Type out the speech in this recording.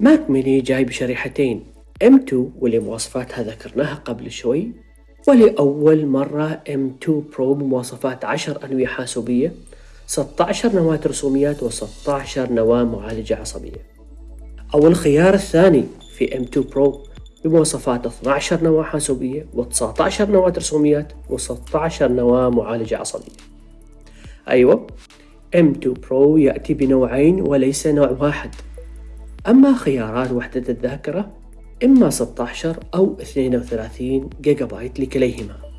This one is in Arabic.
ماك ميني جاي بشريحتين M2 واللي مواصفاتها ذكرناها قبل شوي ولأول مرة M2 Pro بمواصفات 10 أنوية حاسوبية 16 نواة رسوميات و16 نواة معالجة عصبية. أو الخيار الثاني في M2 Pro بمواصفات 12 نواة حاسوبية و19 نواة رسوميات و16 نواة معالجة عصبية. أيوة M2 Pro يأتي بنوعين وليس نوع واحد. أما خيارات وحدة الذاكرة إما 16 أو 32 جيجا بايت لكليهما.